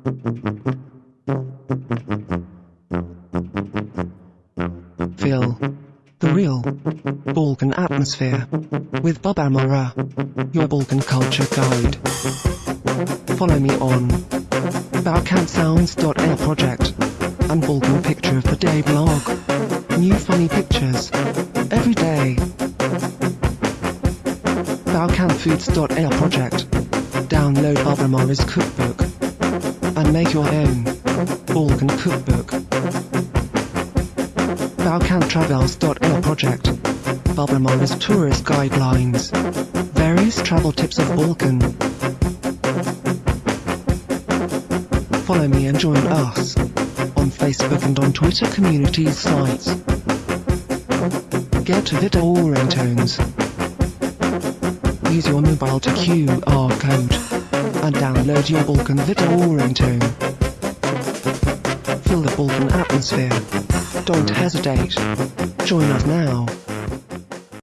Feel the real Balkan atmosphere with Bob Amora, your Balkan culture guide. Follow me on BalkanSounds.air project and Balkan Picture of the Day blog. New funny pictures every day. BalkanFoods.air project. Download Bob Amora's cookbook and make your own Balkan cookbook. Balkan BalkanTravels.air project. Amora's tourist guidelines. Various travel tips of Balkan. Follow me and join us on Facebook and on Twitter community sites. Get video ringtones. Use your mobile to QR code and download your Balkan video ringtone. Feel the Balkan atmosphere. Don't hesitate. Join us now.